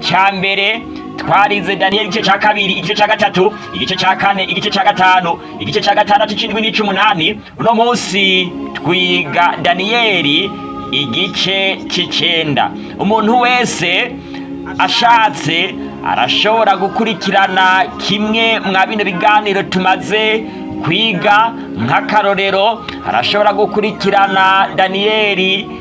cya mbere twarize daniyeli igice cya kabiri igice cya gatatu igice cya kane igice cya gatanu igice cya gatandatu cy'indwi n'icy'umunani uno munsi twiga daniyeli igice cy'icyenda umuntu wese ashatse arashobora gukurikirana kimwe mwa bino biganiro tumaze kwiga nk'akarorero arashobora gukurikirana daniyeli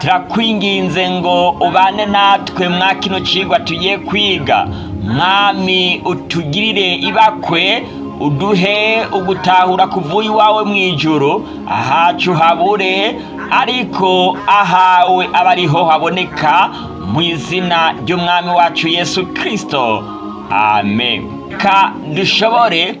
turakwinginze ngo ubane natwe mwa kino tugiye kwiga mwami utugirire ibakwe uduhe ugutahura kuvuye iwawe mu ijoro ahacu habure ariko ahawe abariho haboneka mu izina ry'umwami wacu yesu kirisito amen reka dushobore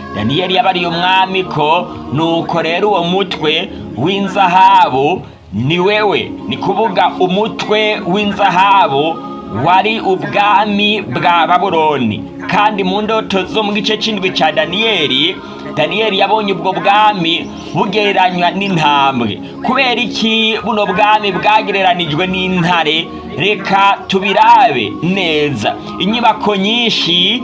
daniyeli yabariye umwami ko nuko rero uwo mutwe w'inzahabu ni wewe ni kuvuga umutwe w'inzahabu wari ubwami bwa baburoni kandi mu ndoto zo mu gice cy'indwi cya daniyeli daniyeli yabonye ubwo bwami bugereranywa n'intambwe kubera iki buno bwami bwagereranijwe n'intare reka tubirabe neza inyubako nyinshi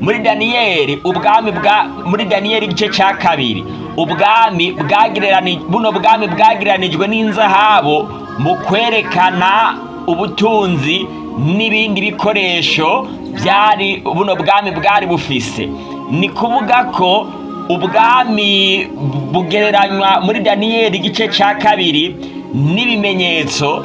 muri daniyeli ubwami bwa muri daniyeli igice cya kabiri ubwami buno bwami bwagereranijwe n’inzahabu mu kwerekana ubutunzi n'ibindi bikoresho byari buno bwami bwari bufise ni kuvuga ko ubwami bugereranywa muri daniyeli igice cya kabiri n'ibimenyetso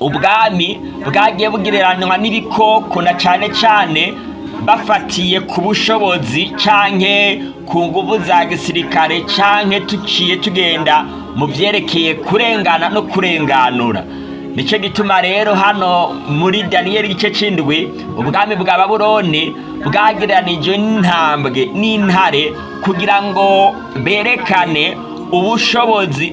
ubwami bwagiye bugereranywa n'ibikoko na cyane cyane bafatiye ku bushobozi canke ku nguvu za gisirikare canke tuciye tugenda mu byerekeye kurengana no kurenganura nicyo gituma rero hano muri daniyeli igice c'indwi ubwami bwa baburoni bwagereranijwe n'intambwe n'intare kugira ngo berekane ubushobozi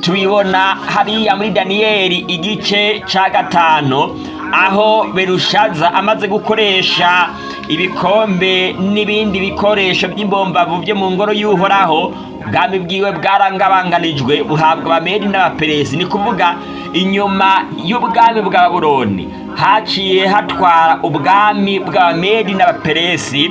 tubibona hariya muri daniyeli igice cya gatanu aho berushaza amaze gukoresha ibikombe n'ibindi bikoresho by'imbombavu byo mu ngoro y'uhoraho ubwami bwiwe bwarangabanganijwe buhabwa abamedi n'abaperezi ni kuvuga inyuma y'ubwami bwa buroni haciye hatwara ubwami bw'abamedi n'abaperesi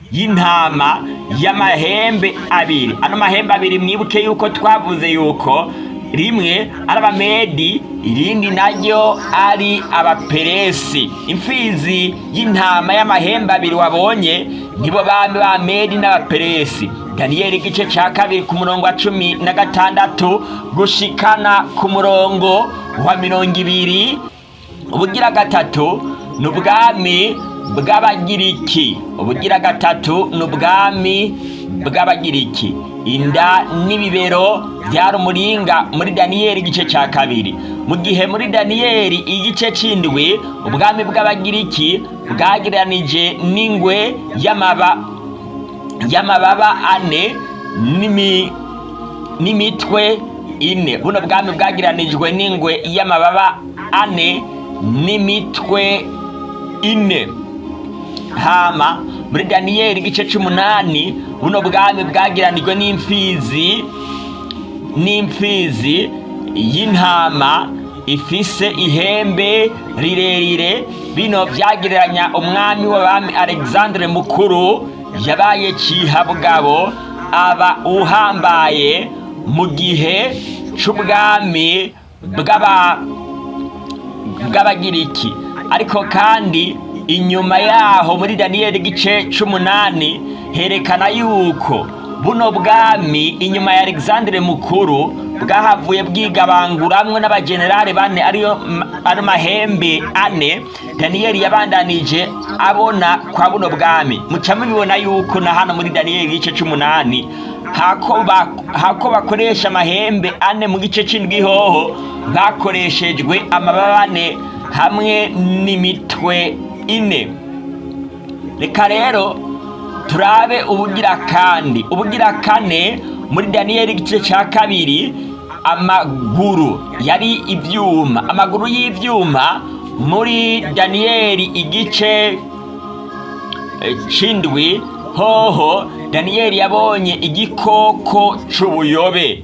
y'intama y'amahembe abiri ano mahembe abiri mwibuke yuko twavuze yuko rimwe ari abamedi irindi naryo ari abaperesi imfizi y'intama y'amahembe abiri wabonye nibo bami ba medi n'abaperesi daniyeli igice cya kabiri ku murongo wa cumi na gatandatu gushikana ku murongo wa mirongo ibiri ubugira gatatu ni ubwami bw'abagiriki ubugira gatatu ni ubwami bw'abagiriki inda n'ibibero byari umuringa muri daniyeli igice cya kabiri mu gihe muri daniyeli igice cy'indwi ubwami bw'abagiriki bwagereranije n'ingwe y'amababa ane n'imitwe ine buno bwami bwagereranijwe n'ingwe y'amababa ane n'imitwe ine hama muri daniyeli igice cy'umunani buno bwami bwagiranijwe n'imfizi n'imfizi y'intama ifise ihembe rirerire bino byagereranya umwami w'abami alexandre mukuru yabaye cihabugabo aba uhambaye mu gihe cy'ubwami bw'aba bw'abagiriki ariko kandi inyuma yaho muri daniyeli igice cy'umunani herekana yuko buno bwami inyuma ya alexandre mukuru bwahavuye bwigabanguramwo n'abagenerale bane ariyo ari mahembe ane daniyeli yabandanije abona kwa buno bwami muca mubibona yuko na hano muri daniyeli igice cy'umunani hako bakoresha amahembe ane mu gice cy'indwihoho bakoreshejwe amababa ane hamwe n'imitwe ine reka rero turabe ubugira kandi ubugira kane muri daniyeli igice cya kabiri amaguru yari ibyuma amaguru y'ibyuma muri daniyeli igice cy'indwi hoho daniyeli yabonye igikoko cy'ubuyobe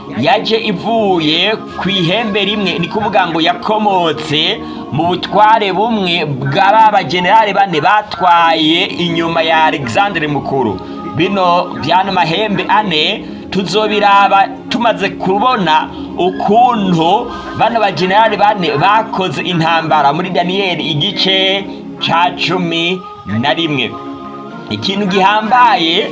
yaje ivuye ku ihembe rimwe ni kuvuga ngo yakomotse mu butware bumwe bwa bane batwaye inyuma ya alexandre mukuru bino by'ano mahembe ane tuzobiraba tumaze kubona ukuntu bano bagenerali bane bakoze intambara muri daniyeli igice cya cumi na rimwe ikintu gihambaye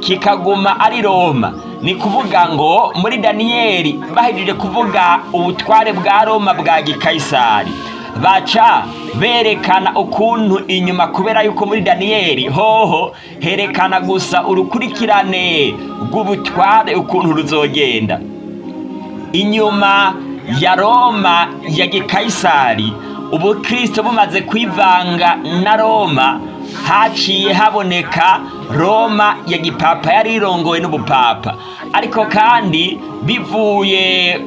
kikaguma ari roma ni kuvuga ngo muri daniyeli bahejeje kuvuga ubutware bwa roma bwa gikayisari baca berekana ukuntu inyuma kubera yuko muri daniyeli hoho herekana gusa urukurikirane rw'ubutware ukuntu ruzogenda inyuma ya roma ya gikayisari ubukristo bumaze kwivanga na roma haciye haboneka roma ya gipapa yari irongowe n'ubupapa ariko kandi bivuye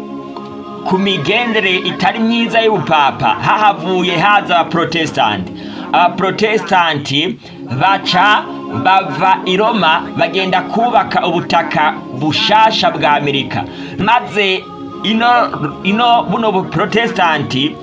ku migendere itari myiza y'ubupapa hahavuye haza abaporotesitanti abaporotesitanti baca bava i roma bagenda kubaka ubutaka bushasha bwa amerika maze ino buno buporotesitanti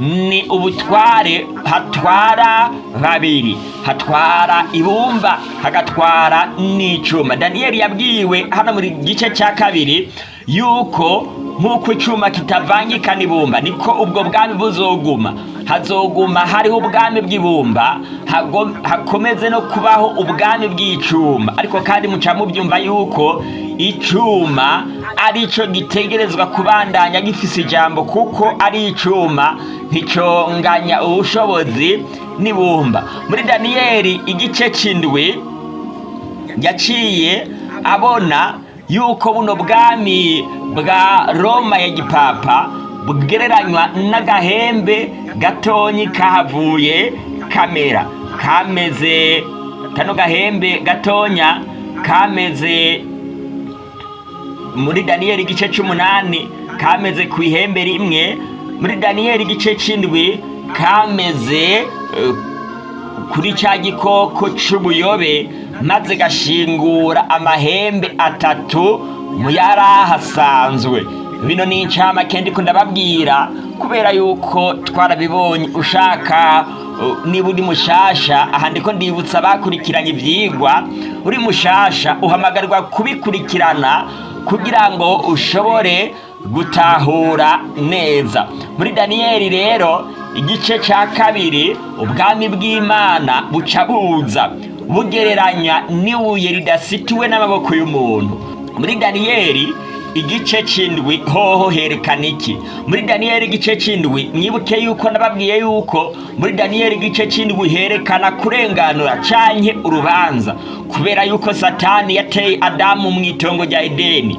ni ubutware hatwara babiri hatwara ibumba hagatwara n'icuma daniyeli yabwiwe hano muri gice cya kabiri yuko nk'uko icyuma kitavangika n’ibumba niko ubwo bwami buzoguma hazoguma hariho ubwami bw'ibumba hakomeze no kubaho ubwami bw'icyuma ariko kandi muca yuko icyuma ari cyo gitegerezwa kubandanya gifise ijambo kuko ari icyuma nticyonganya ubushobozi n'ibumba muri daniyeli igice cy'indwi yaciye abona yuko buno bwami bwa roma ya gipapa bwereranywa n'agahembe gatonyi kahavuye kamera kameze kano gahembe gatonya kameze muri daniyeli igice cy'umunani kameze ku ihembe rimwe muri daniyeli igice cy'indwi kameze eh, kuri cya gikoko cy'ubuyobe maze gashingura amahembe atatu mu yari ahasanzwe bino ni incamake ndiko ndababwira kubera yuko twarabibonye ushaka uh, niba uri mushasha aha ndiko ndibutsa bakurikiranye ibyigwa uri mushasha uhamagarwa kubikurikirana kugira ngo ushobore gutahura neza muri daniyeli rero igice cya kabiri ubwami bw'imana buca buza bugereranya n'ibuye ridasitiwe n'amaboko y'umuntu muri daniyeli igice cy'indwi hoho herekana iki muri daniyeli igice cy'indwi mwibuke yuko nababwiye yuko muri daniyeli igice cy'indwi herekana kurenganura canke urubanza kubera yuko satani yateye adamu mu itongo rya edeni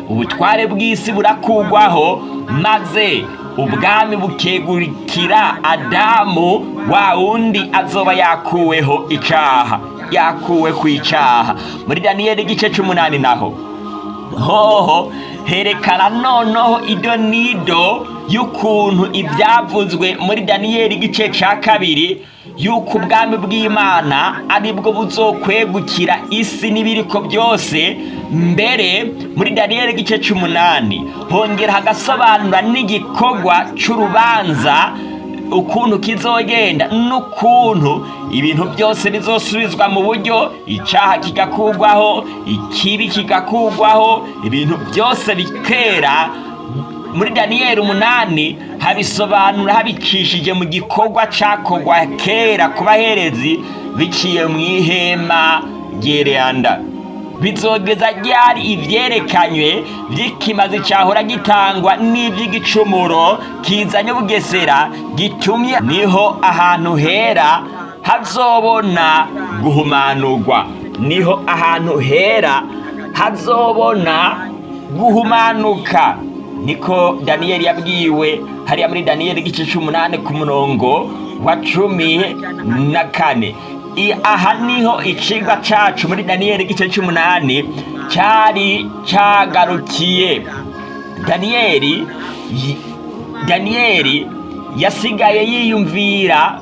ubutware bw'isi burakugwaho maze ubwami bukegurikira adamu wa wundi azoba yakuweho icyaha yakuwe ku icyaha muri daniyeli igice cy'umunani naho hoho herekana noneho ido nido y'ukuntu ibyavuzwe muri daniyeli igice cya kabiri yuko ubwami bw'imana aribwo buzokwegukira isi n'ibiriko byose mbere muri daniyeli igice cy'umunani hongera hagasobanura n'igikorwa cy'urubanza ukuntu kizogenda n'ukuntu ibintu byose bizosubizwa mu buryo icyaha kigakugwaho ikibi kigakugwaho ibintu byose bikera muri daniyeli umunani habisobanura habicishije mu gikorwa cyakorwa kera ku baherezi biciye mu ihema ryereyanda bizogeza ryari ibyerekanywe by'ikimazi cyahora gitangwa n'iby'igicumuro kizanye ubugesera gitumye niho ahantu hera hazobona guhumanurwa niho ahantu hera hazobona guhumanuka niko daniyeli yabwiwe hariya muri daniyeli igice cy'umunani ku murongo wa cumi na kane aha niho icigwa cacu muri daniyeli igice cy'umunani cyari cyagarukiye daniyeli daniyeli yasigaye yiyumvira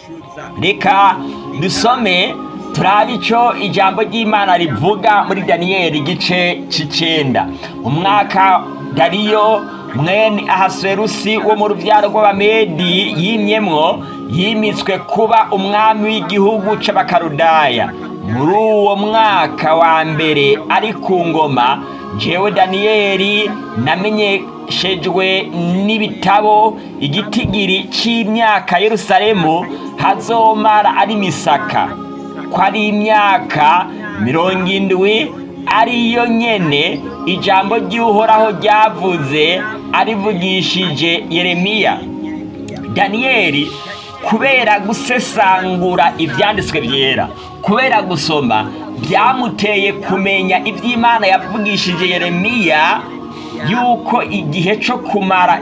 reka dusome turabe icyo ijambo ry'imana rivuga muri daniyeli igice cy'icyenda umwaka dariyo mwene ahaserusi wo mu rubyaro rw'abamedi yimyemwo yimitswe kuba umwami w'igihugu cy'abakarudaya muri uwo mwaka wa mbere ari ku ngoma jewe daniyeli namenyeshejwe n'ibitabo igitigiri cy'imyaka yerusalemu hazomara ari misaka ko ari imyaka mirongo indwi ariyo nyene ijambo ry'uhoraho ryavuze arivugishije yeremiya daniyeli kubera gusesangura ibyanditswe byera kubera gusoma byamuteye kumenya iby'imana yavugishije yeremiya yuko igihe cyo kumara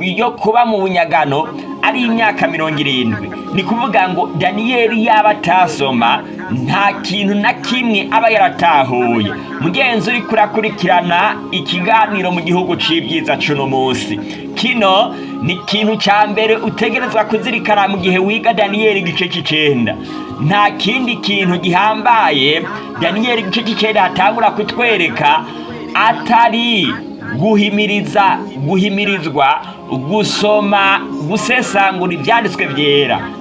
yo kuba mu bunyagano ari imyaka mirongo irindwi ni kuvuga ngo daniyeli yaba atasoma nta kintu na kimwe aba yaratahuye mugenzi uri kurakurikirana ikiganiro mu gihugu cy'ibyiza cuno munsi kino ni ikintu cya mbere utegerezwa kuzirikana mu gihe wiga daniyeli igice cy'icyenda nta kindi kintu gihambaye daniyeli igice cy'icyenda atangura kutwereka atari guhimiriza guhimirizwa gusoma gusesangura ibyanditswe byera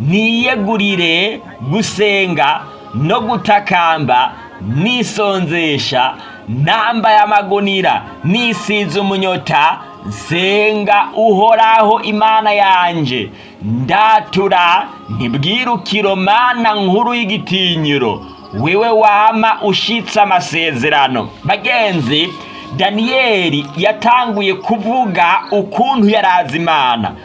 niyegurire gusenga no gutakamba nisonzesha namba amagunira nisize umunyota nsenga uhoraho imana yanjye ndatura ntibwirukiro mana nkuru y'igitinyiro wewe wama ushitse amasezerano bagenzi daniyeli yatanguye kuvuga ukuntu yarazi imana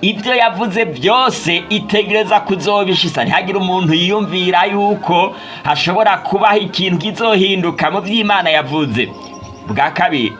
ibyo yavuze byose itegereza kuzobishisa ntihagire umuntu yiyumvira yuko hashobora kubaho ikintu kizohinduka mu by'imana yavuze bwa kabiri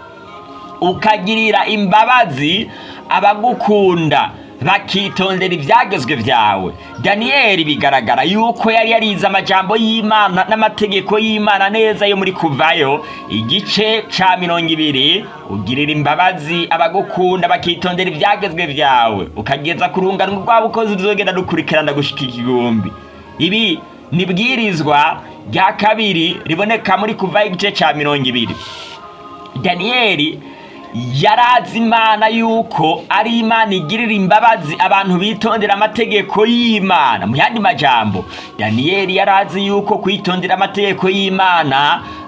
ukagirira imbabazi abagukunda bakitondera ibyagezwe byawe daniyeli bigaragara yuko yari yarize amajyambo y'imana n'amategeko y'imana neza yo muri kuvayo igice cya mirongo ibiri ugirira imbabazi abagukunda bakitondera ibyagezwe byawe ukageza ku rungano rw'abakozi ruzogenda rukurikirana gushyika igihumbi ibi nibwirizwa bwirizwa rya kabiri riboneka muri kuvayo igice cya mirongo ibiri daniyeli Yarazi imana yuko ari imana igirira imbabazi abantu bitondera amategeko y'imana mu yandi majambo daniyeli yari yuko kwitondera amategeko y'imana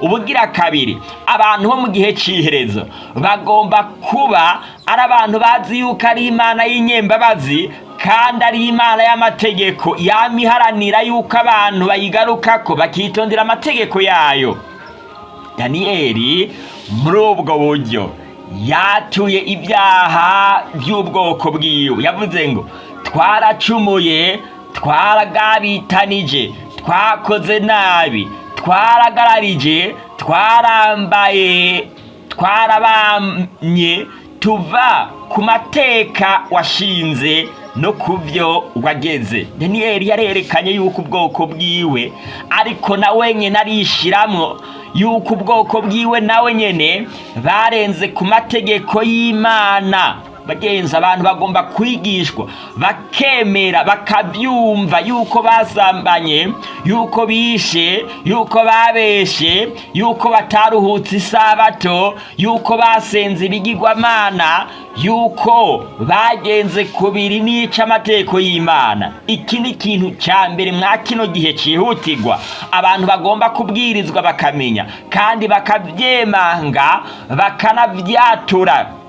ubugira kabiri abantu bo mu gihe cy'iherezo bagomba kuba ari abantu bazi yuko ari imana y'inyembabazi kandi ari imana y'amategeko yama yuko abantu bayigaruka ko bakitondera amategeko yayo daniyeli muri ubwo buryo yatuye ibyaha by'ubwoko bwiwe yavuze ngo twaracumuye twaragabitanije twakoze nabi twaragararije twarambaye twarabamye tuva ku mateka washinze no ku byo wageze daniyeli yarerekanye yuko ubwoko bwiwe ariko nawe nyine arishyiramo yuko ubwoko bwiwe nawe nyine barenze ku mategeko y'imana bagenzi abantu bagomba kwigishwa bakemera bakabyumva yuko basambanye yuko bishe yuko babeshe yuko bataruhutse isabato yuko basenze ibigirwamana yuko bagenze kubiri biri n'icyo y'imana iki ni ikintu cya mbere mwa kino gihe cyihutirwa abantu bagomba kubwirizwa bakamenya kandi bakabyemanga bakanabyatura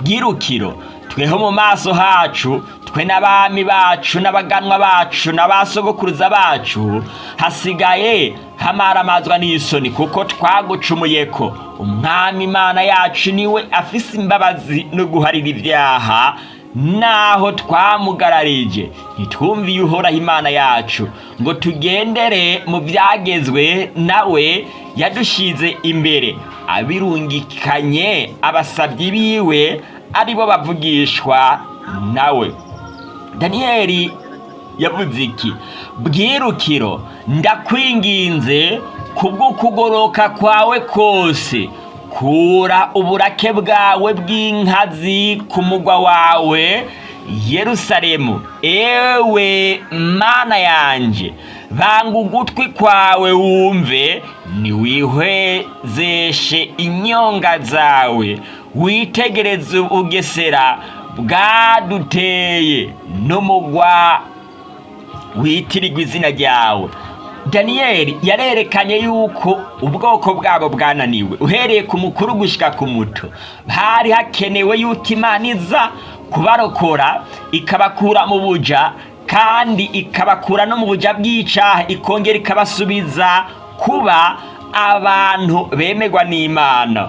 bwirukiro tweho mu maso hacu twe n'abami bacu n'abaganwa bacu n'abasogokuruza bacu hasigaye hamaramazwa n'isoni kuko twagucumuye ko umwami imana yacu niwe afise imbabazi no guharira ibyaha naho twamugararije ntitwumviye uhoraho imana yacu ngo tugendere mu byagezwe nawe yadushyize imbere abirungikanye abasabyi biwe aribo bavugishwa nawe daniyeli yavuze iki bwirukiro ndakwinginze kubw'ukugoroka kwawe kose kura uburake bwawe bw'inkazi ku mugwa wawe yerusalemu ewe mana yanjye banga ugutwi kwawe wumve ntiwihwezeshe inyonga zawe witegereze ubugesera bwaduteye n'umugwa witirirwa izina ryawe daniyeli yarerekanye yuko ubwoko bwabo bwananiwe uhereye ku mukuru gushika ku muto hari hakenewe yuko imana iza kubarokora ikabakura mu buja kandi ikabakura no mu buja bw'icaha ikongera ikabasubiza kuba abantu bemegwa n'imana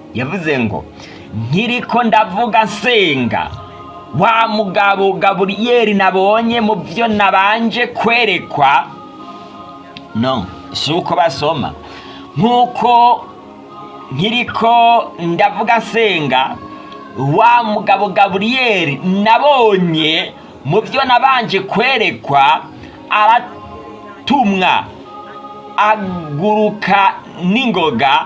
yavuze ngo “Nkiriko ndavuga nsenga wa mugabo gaburiyeri nabonye mu byo nabanje kwerekwa no si uko basoma nk'uko nkiriko ndavuga nsenga wa mugabo gaburiyeri nabonye mu byo nabanje kwerekwa aratumwa aguruka n'ingoga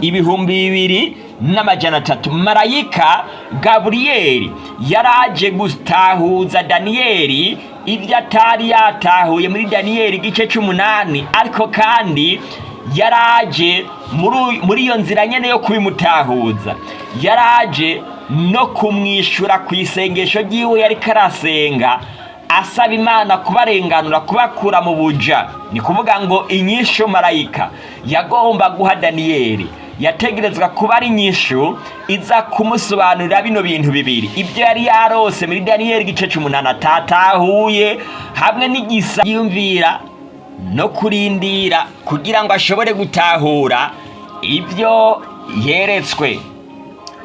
ibihumbi bibiri n'amajana atatu marayika gaburiyeri yaraje gutahuza daniyeli ibyo atari yatahuye muri daniyeli igice cy'umunani ariko kandi Yaraje muri iyo nzira nyine yo kubimutahuza yaraje no kumwishyura ku isengesho ry'iwe yari karasenga asaba imana kubarenganura kubakura mu buja ni kuvuga ngo inyishu marayika yagomba guha daniyeli yategerezwa kuba ari nyishu iza kumusobanurira bino bintu bibiri ibyo yari yarose muri daniyeli igice cy'umunani atatahuye hamwe n'igisa yumvira no kurindira kugira ngo ashobore gutahura ibyo yeretswe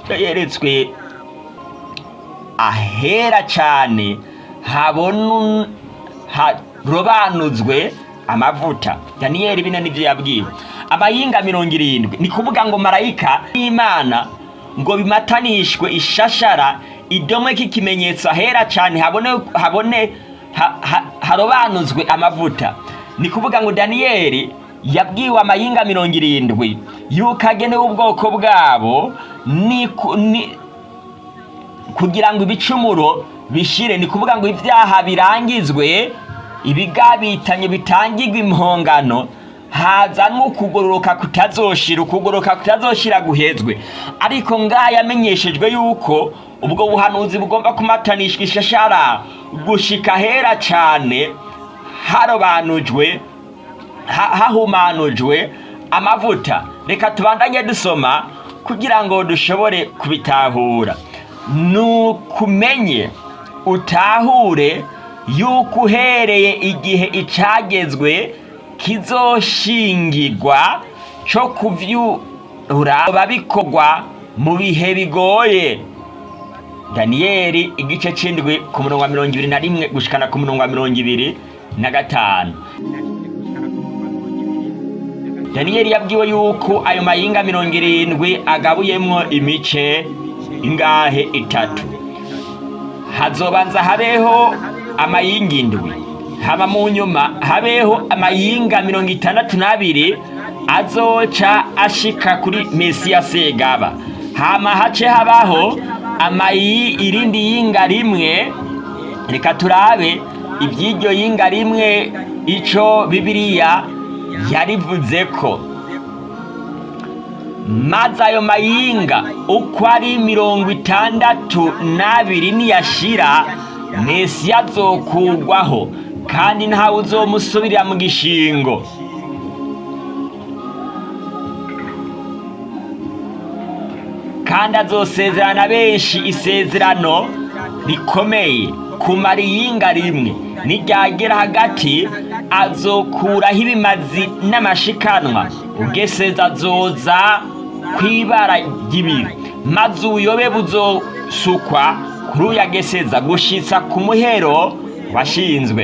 ibyo yeretswe ahera cyane habona harobanuzwe amavuta daniyeli bino nibyo yabwiwe abayinga mirongo irindwi ni kuvuga ngo marayika n'imana ngo bimatanishwe ishashara idomwe k'ikimenyetso ahera cyane habone harobanuzwe amavuta ni kuvuga ngo daniyeli yabwiwe amahinga mirongo irindwi yuko agenewe ubwoko bwabo kugira ngo ibicumuro bishire ni kuvuga ngo ibyaha birangizwe ibigabitanye bitangirwe impongano hazanwe ukugororoka kutazoshira ukugororoka kutazoshira guhezwe ariko ngaho yamenyeshejwe yuko ubwo buhanuzi bugomba kumatanishwa ishashara gushika hera cyane, harobanujwe hahumanujwe amavuta reka tubandanye dusoma kugira ngo dushobore kubitahura ni utahure yuko uhereye igihe icagezwe kizoshingirwa cyo kuvyura babikorwa mu bihe bigoye daniyeli igice c'indwi ku murongo wa mirongo ibiri na rimwe gushikana ku murongo wa mirongo ibiri na gatanu daniyeli yabwiwe yuko ayo mahinga mirongo irindwi agabuyemo imice ingahe itatu hazobanza habeho amahinga indwi haba mu nyuma habeho amayinga mirongo itandatu n'abiri azoca ashika kuri mesiya segaba hama hace habaho amayi irindi yinga rimwe reka turabe iby'iryo yinga rimwe icyo bibiliya yarivuze ko maze ayo mayinga uko ari mirongo itandatu n'abiri niyashira mesi azokurwaho kandi ntawe uzomusubirira mu gishingo kandi azosezerana benshi isezerano rikomeye kumara iyinga rimwe nijyagera hagati azokuraho ibimazi n'amashikanwa ubweseza azoza ku ibara ry'ibiri maze ubuyobe buzosukwa kuri uyageseza gushitsa ku muhero washinzwe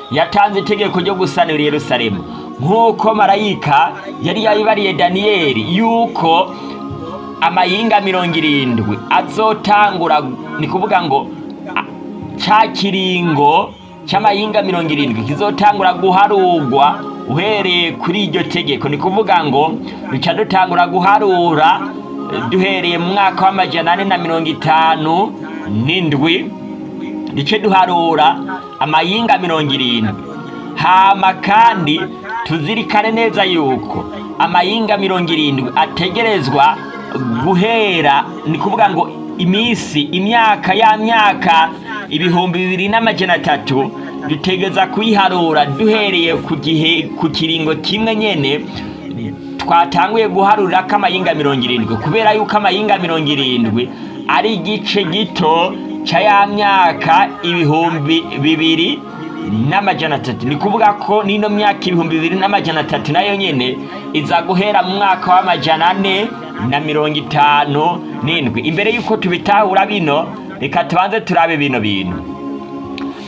yatanze itegeko ryo gusanura Yerusalemu nk'uko marayika yari yabibariye daniyeli yuko amayinga mirongo irindwi azotangura ni kuvuga ngo cya kiringo cy'amayinga mirongo irindwi kizotangura guharurwa uhereye kuri iryo tegeko ni kuvuga ngo duca dutangura guharura duhereye mu mwaka w'amajyana ane na mirongo itanu n'indwi duce duharura amayinga mirongo irindwi hama kandi tuzirikane neza yuko amayinga mirongo irindwi ategerezwa guhera ni kuvuga ngo iminsi imyaka ya myaka ibihumbi bibiri n'amajyana atatu dutegeza kuyiharura duhereye ku gihe ku kiringo kimwe nyine twatanguye guharura ko amayinga mirongo irindwi kubera yuko amayinga mirongo irindwi ari igice gito cya ya myaka ibihumbi bibiri n'amajana atatu ni kuvuga ko n'ino myaka ibihumbi bibiri n'amajana atatu nayo nyine iza guhera mu mwaka w'amajana ane na mirongo itanu n'indwi imbere y'uko tubitahura bino reka tubanze turabe bino bintu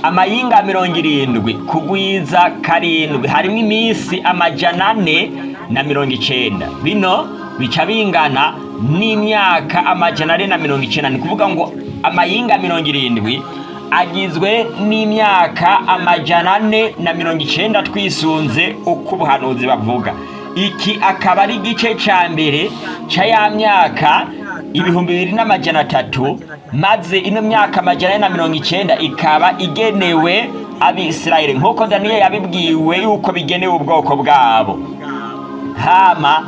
amayinga mirongo irindwi kugwiza karindwi harimo iminsi amajana ane na mirongo icyenda bino bica bingana n'imyaka amajana ane na mirongo icyenda ni kuvuga ngo amayinga mirongo irindwi agizwe n'imyaka amajana ane na mirongo icyenda twisunze uko ubuhanuzi bavuga iki akaba ari igice cya mbere cya ya myaka ibihumbi bibiri n'amajana atatu maze ino myaka amajana ane na mirongo icyenda ikaba igenewe abisirayire nk'uko daniel yabibwiwe yuko bigenewe ubwoko bwabo hama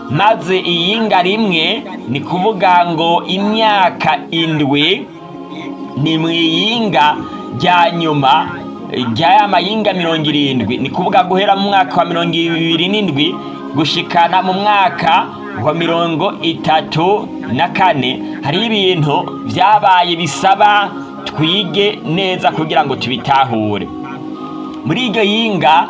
maze iyinga rimwe ni kuvuga ngo imyaka indwi ni mu iyinga rya nyuma rya ya mayinga mirongo irindwi ni kuvuga guhera mu mwaka wa mirongo ibiri n'indwi gushikana mu mwaka kuva mirongo itatu na kane hari ibintu byabaye bisaba twige neza kugira ngo tubitahure muri iryo yinga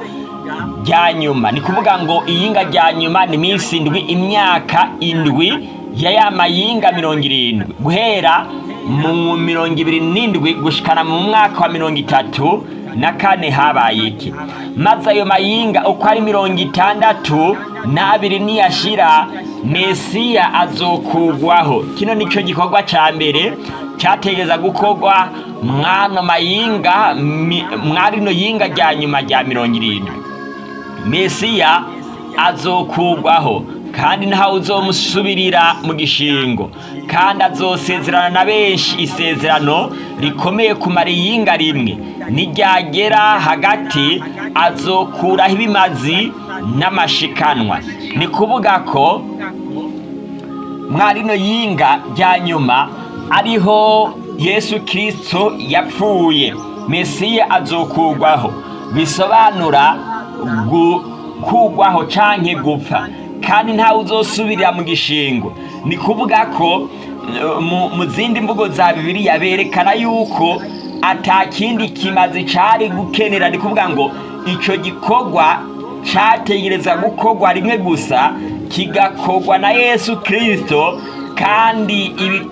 rya nyuma ni kuvuga ngo iyinga rya nyuma ni iminsi indwi imyaka indwi ya ya mayinga mirongo irindwi guhera mu mirongo ibiri n'indwi gushikana mu mwaka wa mirongo itatu na kane habaye iki maze ayo mayinga uko ari mirongo itandatu n'abiri niyashira mesiya azokugwaho kino nicyo gikorwa cya mbere cyategeza gukorwa mwana mayinga mwarino yinga rya nyuma rya mirongo irindwi mesiya azokugwaho kandi ntawe uzomusubirira mu gishingo kandi azosezerana na benshi isezerano rikomeye ku mariyinga rimwe nijyagera hagati azokuraho ibimazi n'amashikanwa ni kuvuga ko mwarino yinga rya nyuma ariho yesu kirisito yapfuye mesiye azokugwaho bisobanura gukugwaho canke gupfa kandi ntawe uzosubirira mu gishingo ni kuvuga ko eh, mu zindi mvugo za bibiriya berekana yuko atakindi kimaze cyari gukenera ni kuvuga ngo icyo gikorwa cyategereza gukorwa rimwe gusa kigakorwa na yesu kirisito kandi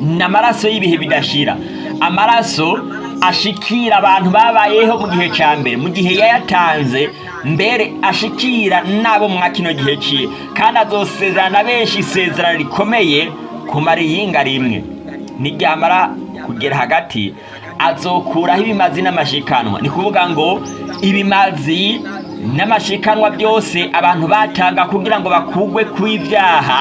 ni y'ibihe bidashira amaraso ashikira abantu babayeho mu gihe cya mbere mu gihe yayatanze mbere ashikira nabo mu kino gihe cye kandi azosezerana benshi isezerano rikomeye ku mariyinga rimwe n'iryamara kugera hagati azokuraho ibimazi n'amashikanwa ni kuvuga ngo ibimazi n'amashikanwa byose abantu batanga kugira ngo bakugwe ku ibyaha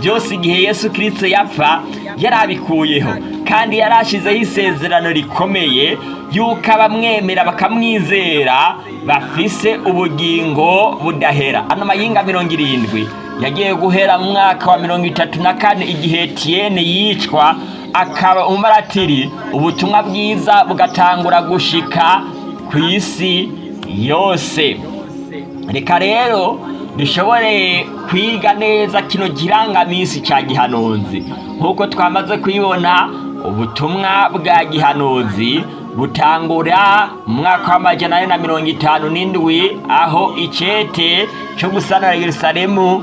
byose igihe yesu kirisito yapfa yarabikuyeho kandi yarashizeho isezerano rikomeye y'uko abamwemera bakamwizera bafise ubugingo budahera ano mayinga mirongo irindwi yagiye guhera mu mwaka wa mirongo itatu na kane igihe tiyene yicwa akaba umumaratiri ubutumwa bwiza bugatangura gushika ku isi yose reka rero dushobore kwiga neza kino girangaminsi cya gihanonzi nk'uko twamaze kwibona ubutumwa bwa gihanonzi butangura mu mwaka w'amajyana ane na mirongo itanu n'indwi aho icyete cyo gusanura yerusalemu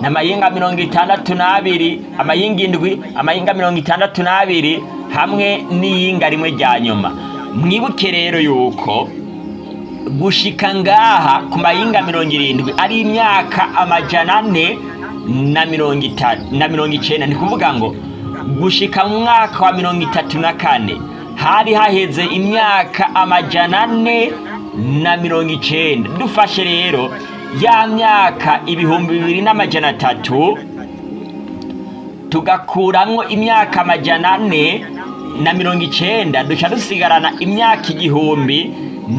ni amayinga mirongo itandatu n'abiri amayinga indwi amayinga mirongo itandatu n'abiri hamwe n'iyinga rimwe rya nyuma mwibuke rero yuko gushika ngaha ku mayinga mirongo irindwi ari imyaka amajana ane na mirongo itanu na mirongo icyenda ni kuvuga ngo gushika mu mwaka wa mirongo itatu na kane hari haheze imyaka amajana ane na mirongo icyenda dufashe rero ya myaka ibihumbi bibiri n’amajyana atatu tugakuramo imyaka amajana ane na mirongo icyenda dushya dusigarana imyaka igihumbi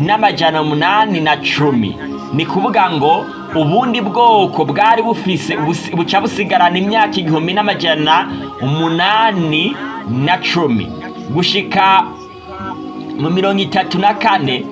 n'amajyana umunani na cumi ni kuvuga ngo ubundi bwoko bwari bufise buca busigarana imyaka igihumbi n'amajyana umunani na cumi gushika mu mirongo itatu na kane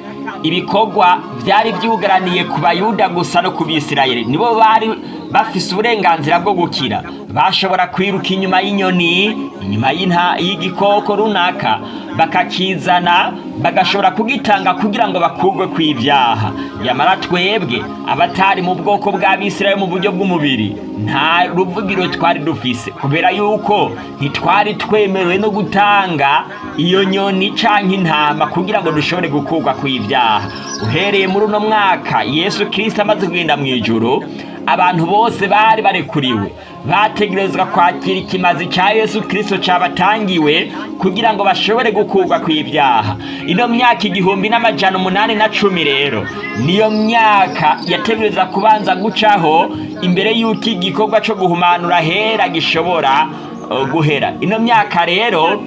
ibikorwa byari byugaraniye ku bayuda gusa no ku bisirayeri nibo bari bafise uburenganzira bwo gukira bashobora kwiruka inyuma y'inyoni inyuma y'igikoko runaka bakakizana bagashobora kugitanga kugira ngo bakurwe ku ibyaha yamara twebwe abatari mu bwoko bw'abisirayeli mu buryo bw'umubiri nta ruvugiro twari dufise kubera yuko ntitwari twemerewe no gutanga iyo nyoni cyangwa intama kugira ngo dushobore gukurwa ku ibyaha uhereye muri uno mwaka yesu kirisita amaze kugenda mu ijoro abantu bose bari barekuriwe bategerezwa kwakira ikimazi cya yesu kirisito cyabatangiwe kugira ngo bashobore gukurwa ku ibyaha ino myaka igihumbi n'amajyana umunani na cumi rero niyo myaka yategereza kubanza gucaho imbere y'uko igikorwa cyo guhumanura hera gishobora uh, guhera ino myaka rero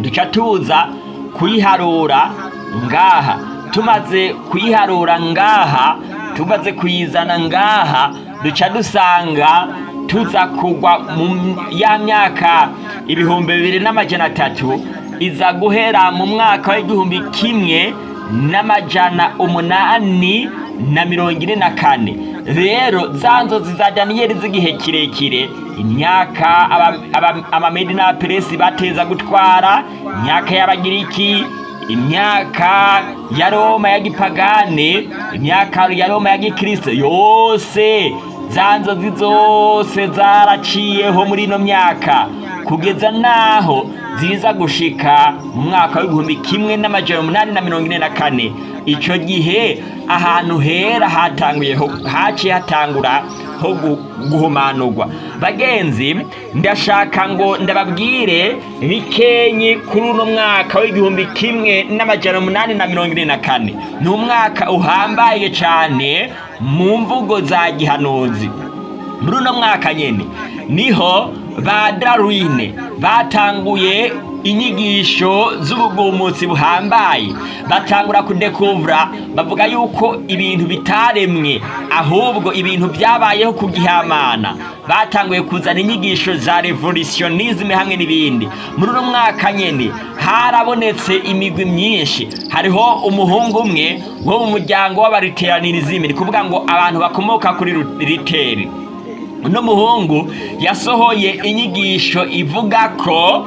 duca tuza kuyiharura ngaha tumaze kuyiharura ngaha tumaze kuyizana ngaha duca dusanga tuza kugwa mu ya myaka ibihumbi bibiri n'amajyana atatu iza guhera mu mwaka w'igihumbi kimwe n'amajana umunani na mirongo ine na kane rero za nzozi za daniyeli z'igihe kirekire imyaka abamedi n'abaperesi bateza gutwara imyaka y'abagiriki imyaka ya roma ya gipagane imyaka ya roma ya gikristo yose za nzozi zose zaraciyeho muri ino myaka kugeza naho ziza gushika mu mwaka w'ibihumbi kimwe n'amajana umunani na mirongo ine na kane icyo gihe ahantu hera hatanguye haciye hatangura ho guhumanurwa bagenzi ndashaka ngo ndababwire bikenyi kuri uno mwaka w'igihumbi kimwe n'amajana umunani na mirongo ine na kane ni umwaka uhambaye cyane mu mvugo za gihanuzi muri uno mwaka nyine niho ba darwine batanguye inyigisho z'ubugumunsi buhambaye batangura kudekuvura bavuga yuko ibintu bitaremwe ahubwo ibintu byabayeho kugihamana batanguye kuzana inyigisho za revolutionizimu hamwe n'ibindi muri uno mwaka nyine harabonetse imigwi myinshi hariho umuhungu umwe wo mu muryango w'abariteranirizimi ni kuvuga ngo abantu bakomoka kuri riteri uno muhungu yasohoye inyigisho ivuga ko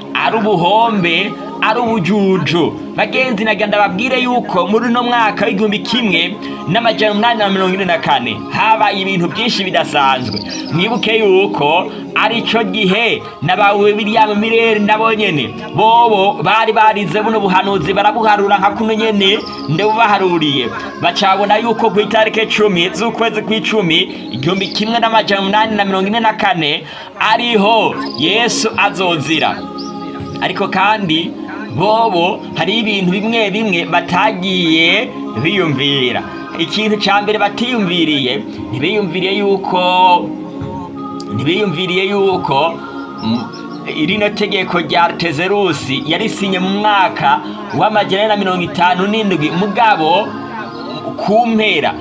ari ubuhombe ari ubujuju bagenzi nagira ndababwire yuko muri uno mwaka w'igihumbi kimwe n'amajyana umunani na mirongo ine na kane habaye ibintu byinshi bidasanzwe mwibuke yuko ari aricyo gihe nabawe biriya mirere nabo nyene bobo bari barize buno buhanuzi barabuharura nka kuno nyene ndebubaharuriye bacabona yuko ku itariki icumi z'ukwezi kw'icumi igihumbi kimwe n'amajana umunani na mirongo ine na kane ariho yesu azonzira ariko kandi bobo hari ibintu bimwe bimwe batagiye biyumvira ikintu cya mbere batiyumviriye ntibiyumviriye yuko ntibiyumviriye yuko mm, irino tegeko rya Tezerusi yarisinye mu mwaka na mirongo itanu n'indwi mugabo ku mpera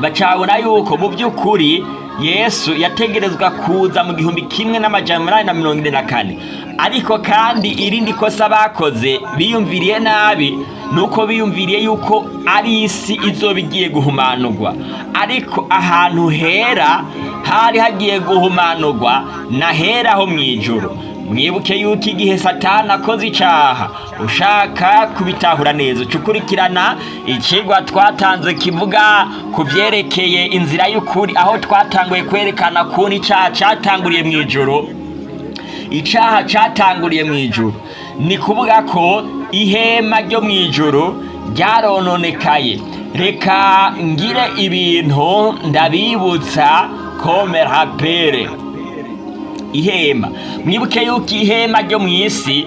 bacabona yuko mu by'ukuri yesu yategerezwa kuza mu gihumbi kimwe n'amajana umunani na mirongo ine na kane ariko kandi irindi kosa bakoze biyumviriye nabi nuko biyumviriye yuko ari isi izoba igiye guhumanurwa ariko ahantu hera hari hagiye guhumanurwa nahera ho mu ijoro mwibuke yuko igihe satana akoze icyaha ushaka kubitahura neza ukurikirana ikigwa twatanze kivuga ku byerekeye inzira y'ukuri aho twatanguye kwerekana kuntu icyaha cyatanguriye mu ijoro icaha cyatanguriye mu ijuru ni kuvuga ko ihema ryo mu ijuru ryarononekaye reka ngire ibintu ndabibutsa komerapere ihema mwibuke yuko ihema ryo mu isi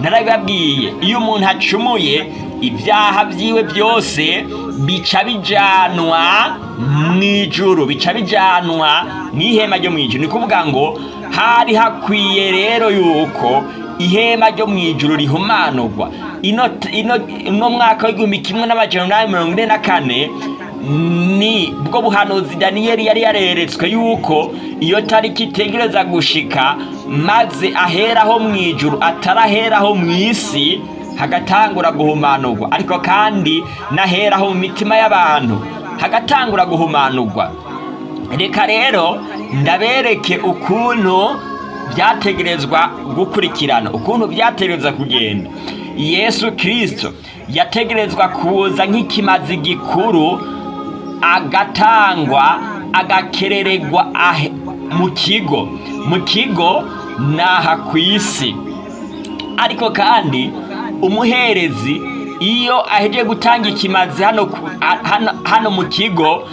narabibabwiye iyo umuntu acumuye ibyaha byiwe byose bica bijyanwa mu ijoro bica bijyanwa mu ihema ryo mu ijoro ni kuvuga ngo hari hakwiye rero yuko ihema ryo mu ijoro rihumanurwa ino mwaka w'igihumbi kimwe n'amajana mirongo ine na kane ni bwo buhanuzi daniyeli yari yareretswe yuko iyo tariki itegereza gushika maze aheraho mu ijuru ataraheraho mu isi hagatangura guhumanurwa ariko kandi n'aheraho mu mitima y'abantu hagatangura guhumanurwa reka rero ndabereke ukuntu byategerezwa gukurikirana ukuntu byategereza kugenda yesu kirisito yategerezwa kuza nk'ikimazi gikuru agatangwa agakereregwa mu kigo mu kigo ni aha ku isi ariko kandi umuherezi iyo aheje gutanga ikimaze hano mu kigo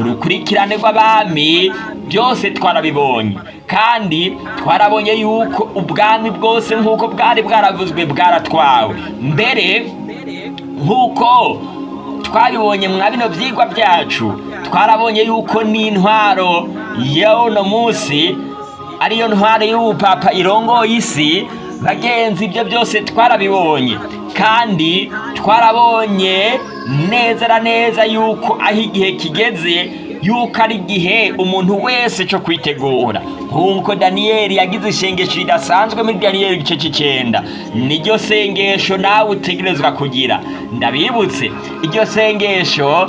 urukurikirane rw'abami byose twarabibonye kandi twarabonye yuko ubwami bwose nk'uko bwari bwaravuzwe bwaratwawe mbere nk'uko twabibonye mwa bino byigwa byacu twarabonye yuko n'intwaro y'uno munsi ariyo ntwaro y'ubupapa irongoye isi bagenzi ibyo byose twarabibonye kandi twarabonye neza na neza yuko aho igihe kigeze yuko ari igihe umuntu wese cyo kwitegura nk'uko daniyeli yagize isengesho ridasanzwe muri daniyeli igice cy'icyenda niryo sengesho nawe utegerezwa kugira ndabibutse iryo sengesho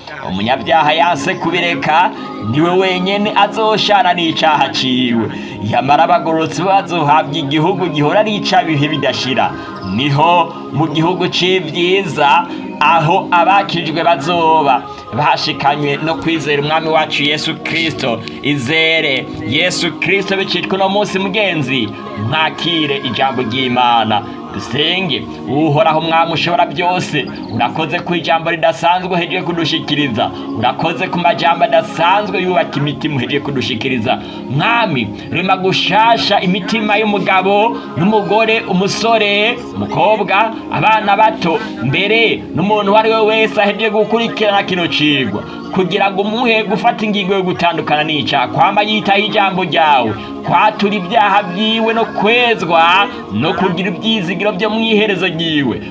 umunyabyaha yase kubireka niwe wenyine azoshana n'icyaha icyaha ciwe yamara abagororotsi bazohabwa igihugu gihora ari icyabihe bidashira niho mu gihugu c'ivyiza aho abakijwe bazoba bashikanywe no kwizera umwami wacu yesu kirisito izere yesu kirisito bicitwe uno munsi mugenzi mwakire ijambo ry'imana senge uhoraho umwami ushobora byose urakoze ku ijambo ridasanzwe uhejeje kudushikiriza urakoze ku majyamba adasanzwe yubaka imitima uhejeje kudushikiriza mwami rema gushasha imitima y'umugabo n'umugore umusore umukobwa abana bato mbere n'umuntu uwo ari we wese ahejeje gukurikirana kino cigwa kugira ngo umuhe gufata ingingo yo gutandukana n'icyaha kwamba yitaho ijambo ryawe kwatura ibyaha byiwe no kwezwa no kugira ibyizigiro byo mu iherezo ryiwe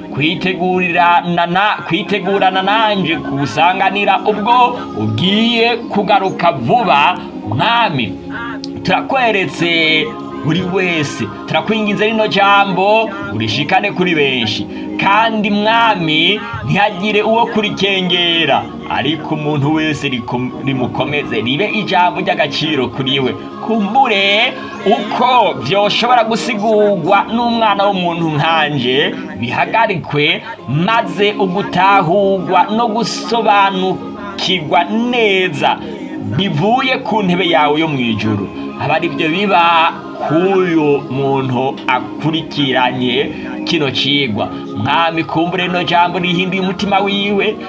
kwitegurana nanjye kusanganira ubwo ugiye kugaruka vuba mwami turakweretse buri wese turakwingiza rino jambo urishikane kuri benshi kandi mwami ntihagire uwo kurikengera ariko umuntu wese rimukomeze ribe ijambo ry'agaciro kuri we kumbure uko byoshobora gusigurwa n'umwana w'umuntu nkanjye bihagarikwe maze ugutahurwa no gusobanukirwa neza bivuye ku ntebe yawe yo mu ijoro aba ari byo biba k'uyu muntu akurikiranye kino cigwa mwami kumbure rino jambo rihinduye umutima wiwe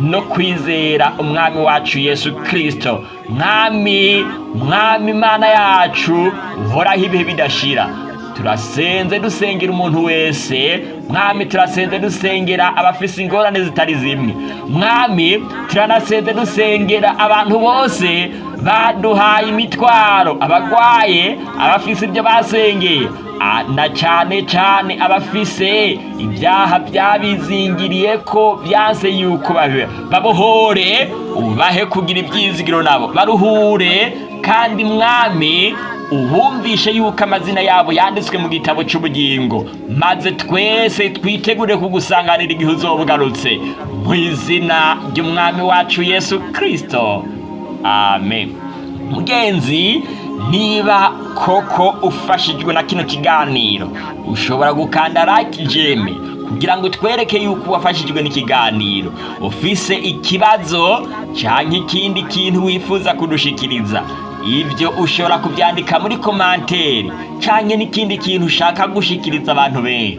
no kwizera umwami wacu yesu kirisito mwami mwami imana yacu uhoraho ibihe bidashira turasenze dusengera umuntu wese mwami turasenze dusengera abafise ingorane zitari zimwe mwami turanasenze dusengera abantu bose baduhaye imitwaro abagwaye abafise ibyo basengeye na cyane cyane abafise ibyaha byabizingiriye ko byanse yuko babohore ubahe kugira ibyizigiro nabo baruhure kandi mwami ubumvishe yuko amazina yabo yanditswe mu gitabo cy'ubugingo maze twese twitegure kugusanganira igihe uzobugarutse mu izina ry'umwami wacu yesu kirisito amen mugenzi niba koko ufashijwe na kino kiganiro ushobora gukanda like jeme kugira ngo twereke yuko wafashijwe n'ikiganiro ufise ikibazo cyangwa ikindi kintu wifuza kudushikiriza ibyo ushobora kubyandika muri komanteri cyangwa n'ikindi kintu ushaka gushikiriza abantu benshi